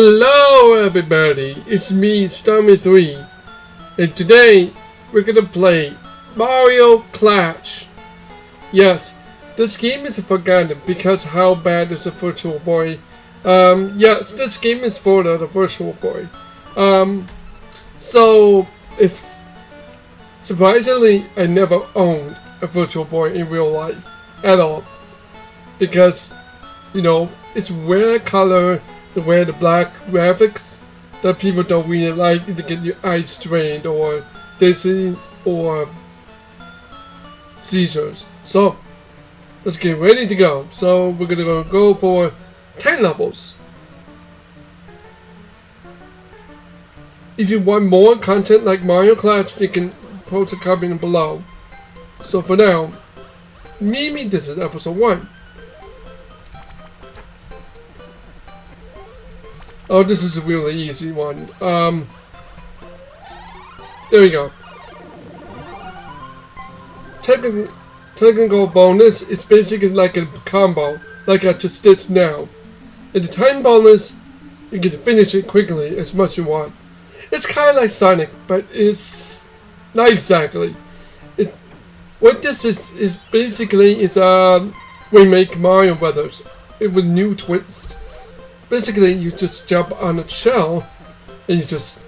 Hello everybody, it's me, Stormy3, and today we're gonna play Mario Clash. Yes, this game is forgotten because how bad is the Virtual Boy. Um, yes, this game is for the, Virtual Boy. Um, so, it's surprisingly, I never owned a Virtual Boy in real life at all. Because, you know, it's rare color to wear the black graphics that people don't really like to get your eyes strained or dizzy or seizures. So let's get ready to go. So we're gonna go for 10 levels. If you want more content like Mario Clash, you can post a comment below. So for now, maybe this is episode 1. Oh, this is a really easy one. Um, there we go. Technical, technical bonus, it's basically like a combo, like I just did now. And the time bonus, you can finish it quickly as much as you want. It's kind of like Sonic, but it's not exactly. It, what this is, is basically is a remake Mario Brothers with new twist. Basically, you just jump on a shell and you just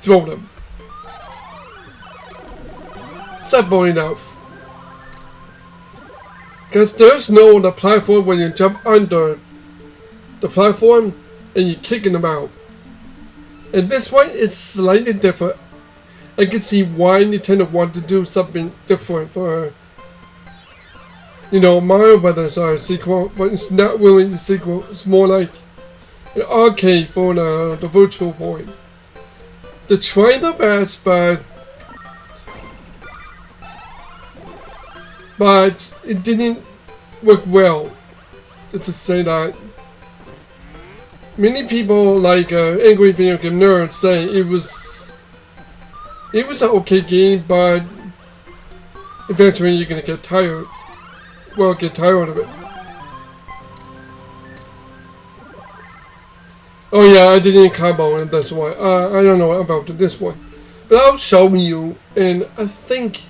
throw them. Simple enough. Because there's no the platform when you jump under the platform and you're kicking them out. And this one is slightly different. I can see why Nintendo wanted to do something different for you know, Mario Brothers are a sequel, but it's not really a sequel. It's more like arcade for the, the Virtual Boy. They tried their best, but but it didn't work well. Just say that. Many people like uh, angry video game nerds say it was it was an okay game, but eventually you're gonna get tired. Well, get tired of it. Oh yeah, I didn't combo and that's why. Uh, I don't know about this one. But I'll show you, and I think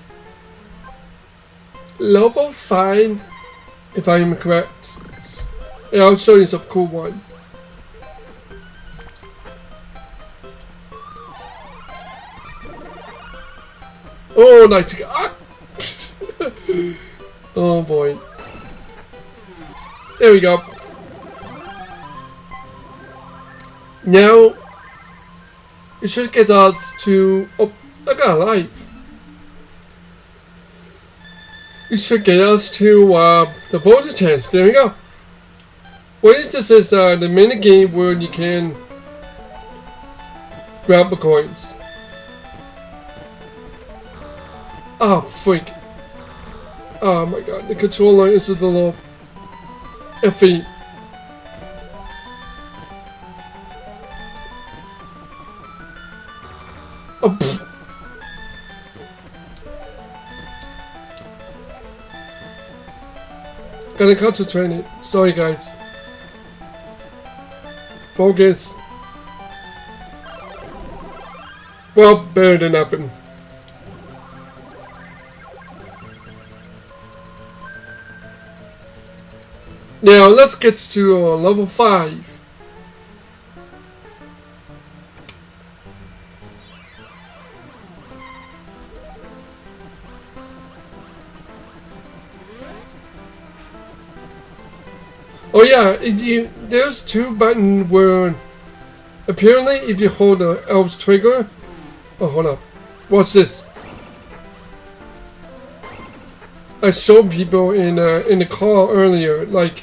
level 5, if I am correct. Yeah, I'll show you some cool one. Oh, nice. Ah! oh boy. There we go. Now, it should get us to... Oh, I got a life. It should get us to uh, the bonus chance. There we go. What is this is uh, the mini game where you can grab the coins. Oh, freak. Oh my god, the controller is a little iffy. Gotta concentrate it. Sorry, guys. Focus. Well, better than nothing. Now, let's get to uh, level 5. Oh yeah, you there's two buttons where apparently if you hold the L's trigger. Oh, hold up. What's this? I showed people in uh, in the car earlier, like.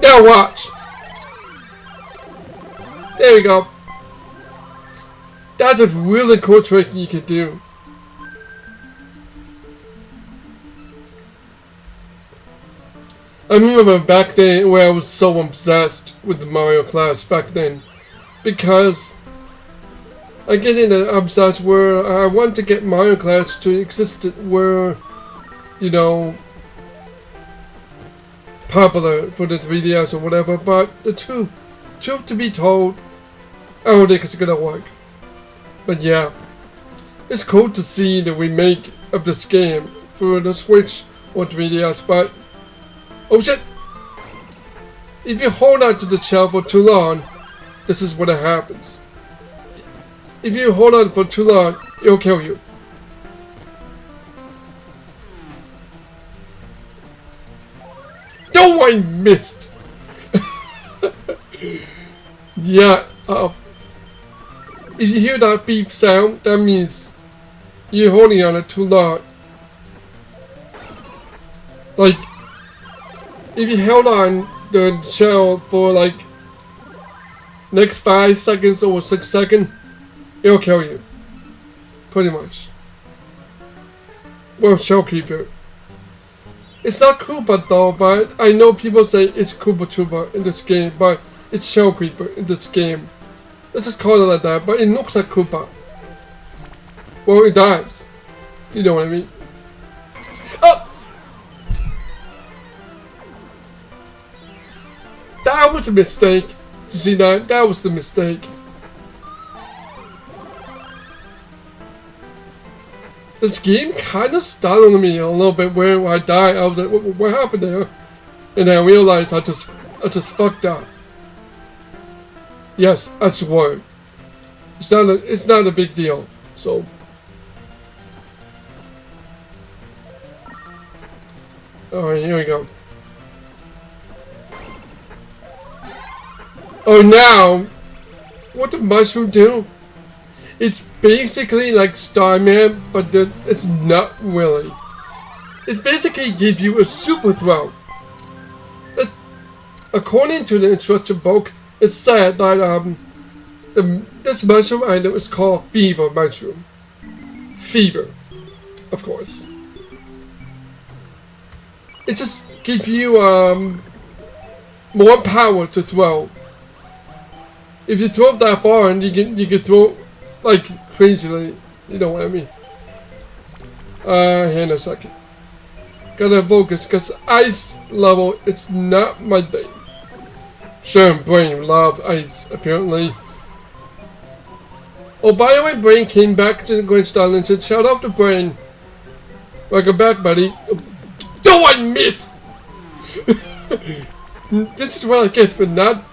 Now watch. There you go. That's a really cool trick you can do. I remember back then where I was so obsessed with the Mario Clash back then. Because I get in an obsessed where I want to get Mario Clash to exist where, you know, popular for the 3DS or whatever, but the truth, truth to be told, I don't think it's gonna work. But yeah, it's cool to see the remake of this game for the Switch or 3DS, but Oh shit! If you hold on to the chair for too long, this is what happens. If you hold on for too long, it'll kill you. No, I missed! yeah, uh, if you hear that beep sound, that means you're holding on it too long. Like, if you held on the shell for like next five seconds or six seconds, it'll kill you. Pretty much. Well, shell keeper. It's not Koopa though, but I know people say it's Koopa Troopa in this game, but it's Shell Creeper in this game. Let's just call it like that, but it looks like Koopa. Well, it does. You know what I mean. Oh! That was a mistake. You see that? That was the mistake. This game kind of startled me a little bit where I died. I was like, what, what happened there? And I realized I just, I just fucked up. Yes, I swear. It's not a, it's not a big deal. So. Alright, here we go. Oh, now, what the mushroom do? It's basically like Starman, but it's not really. It basically gives you a super throw. It, according to the instruction book, it said that um, the, this mushroom item is called Fever Mushroom. Fever, of course. It just gives you um, more power to throw if you throw it that far and you can you can throw like crazily, you know what I mean. Uh, hang on a second. Gotta focus, cause ice level it's not my thing. Sure, Brain love ice apparently. Oh, by the way, Brain came back to the Grand Style and said, "Shout out to Brain." Welcome back, buddy. Don't I miss? this is what I get for not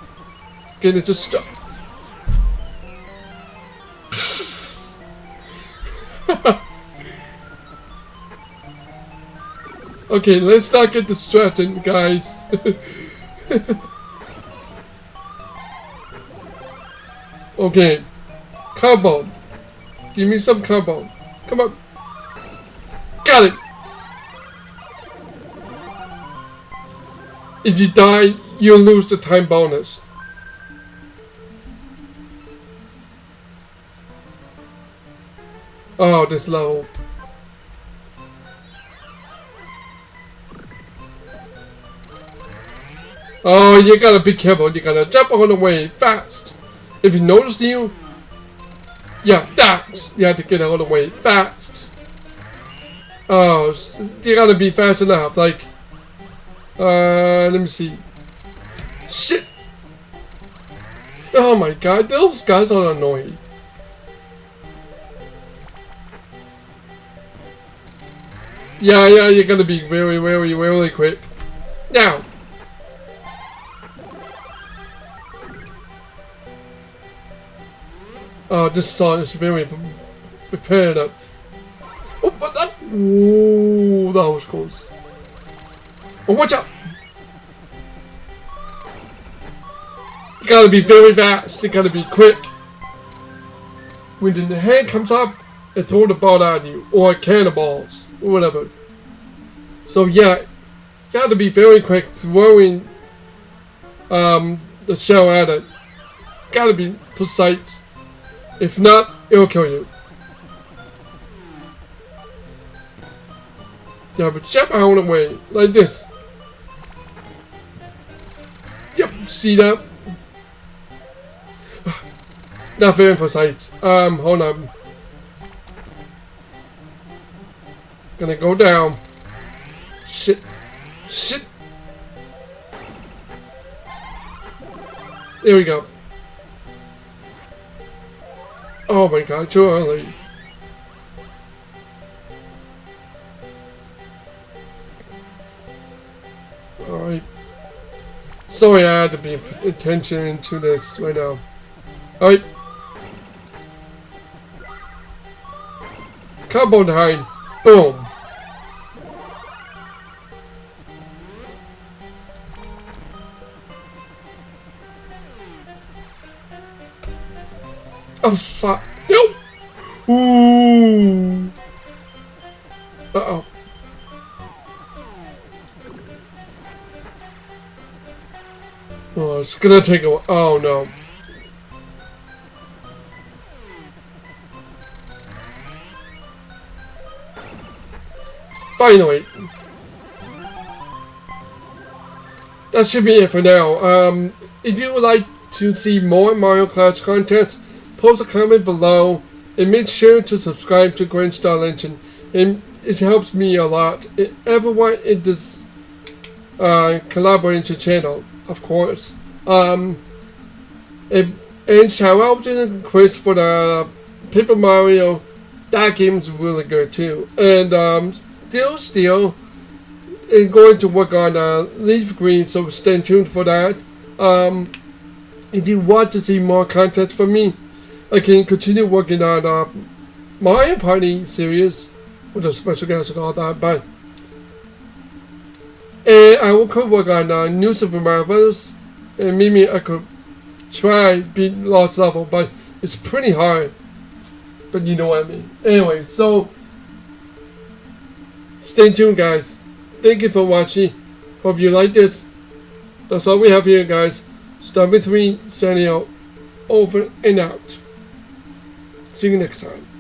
getting just stop. Okay, let's not get distracted, guys. okay, combo. Give me some combo. Come on. Got it. If you die, you lose the time bonus. Oh, this level. Oh, you gotta be careful. You gotta jump on the way fast. If you notice you, yeah, that you have to get out of the way fast. Oh, you gotta be fast enough. Like, uh, let me see. Shit. Oh my god, those guys are annoying. Yeah, yeah, you're gonna be very, very, very quick. Now. Uh, this song is very repetitive. Oh, but that. Ooh, that was close. Oh, watch out! You gotta be very fast. You gotta be quick. When the hand comes up, and throw the ball at you, or cannonballs, or whatever. So yeah, you gotta be very quick throwing um, the shell at it. Gotta be precise. If not, it'll kill you. Yeah, but jump out of the way, like this. Yep, see that? Not very precise. Um, hold on. Gonna go down. Shit. Shit. There we go. Oh my god, too early. Alright. Sorry I had to be attention to this right now. Alright. Combo time. Boom. Oh, it's gonna take a while. Oh no. Finally. That should be it for now. Um, if you would like to see more Mario Clash content, post a comment below and make sure to subscribe to Grinch Star Legend. It, it helps me a lot. It, everyone in this uh, collaboration channel, of course. Um, and, and shout out to Chris for the Paper Mario. That game's really good too. And um, still, still, and going to work on uh, Leaf Green, so stay tuned for that. Um, if you want to see more content from me, I can continue working on uh, Mario Party series with a special guest and all that, but and I will could work on uh, New Super Mario Bros. And maybe I could try beat lost level, but it's pretty hard. But you know what I mean. Anyway, so stay tuned, guys. Thank you for watching. Hope you like this. That's all we have here, guys. Star with me, signing out. Over and out. See you next time.